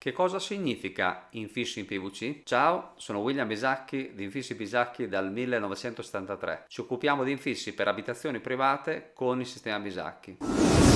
Che cosa significa infissi in PVC? Ciao, sono William Bisacchi di Infissi Bisacchi dal 1973. Ci occupiamo di infissi per abitazioni private con il sistema Bisacchi.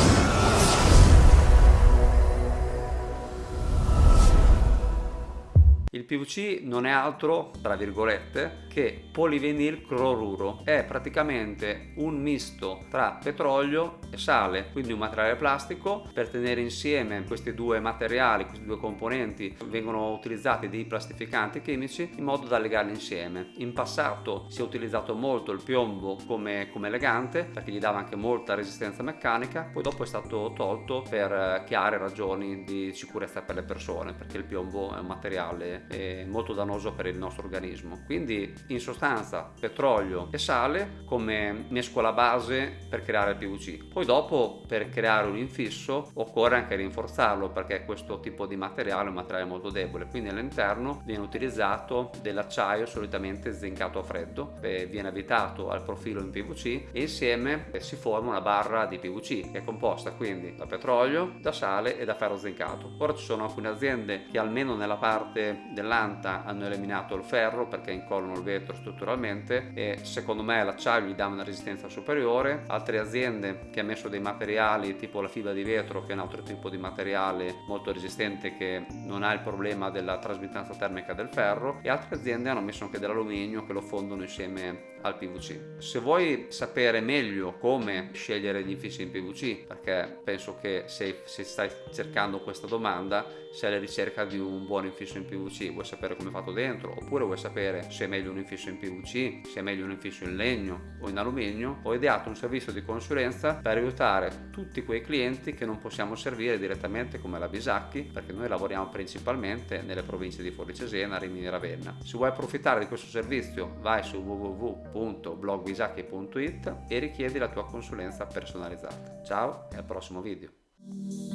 Il PVC non è altro, tra virgolette, che polivinyl cloruro. È praticamente un misto tra petrolio e sale, quindi un materiale plastico. Per tenere insieme questi due materiali, questi due componenti, vengono utilizzati dei plastificanti chimici in modo da legarli insieme. In passato si è utilizzato molto il piombo come, come legante perché gli dava anche molta resistenza meccanica, poi dopo è stato tolto per chiare ragioni di sicurezza per le persone perché il piombo è un materiale molto dannoso per il nostro organismo. Quindi in sostanza petrolio e sale come mescola base per creare il PVC. Poi dopo per creare un infisso occorre anche rinforzarlo perché questo tipo di materiale è un materiale molto debole, quindi all'interno viene utilizzato dell'acciaio solitamente zincato a freddo, viene avvitato al profilo in PVC e insieme si forma una barra di PVC che è composta quindi da petrolio, da sale e da ferro zincato. Ora ci sono alcune aziende che almeno nella parte dell'anta hanno eliminato il ferro perché incollono il vetro strutturalmente e secondo me l'acciaio gli dà una resistenza superiore altre aziende che hanno messo dei materiali tipo la fibra di vetro che è un altro tipo di materiale molto resistente che non ha il problema della trasmittanza termica del ferro e altre aziende hanno messo anche dell'alluminio che lo fondono insieme al PVC. Se vuoi sapere meglio come scegliere gli infissi in PVC, perché penso che se, se stai cercando questa domanda, sei alla ricerca di un buon infisso in PVC, vuoi sapere come è fatto dentro, oppure vuoi sapere se è meglio un infisso in PVC, se è meglio un infisso in legno o in alluminio, ho ideato un servizio di consulenza per aiutare tutti quei clienti che non possiamo servire direttamente come la Bisacchi, perché noi lavoriamo principalmente nelle province di Forlì Cesena, Rimini e Ravenna. Se vuoi approfittare di questo servizio, vai su www www.blogbisacchi.it e richiedi la tua consulenza personalizzata. Ciao e al prossimo video.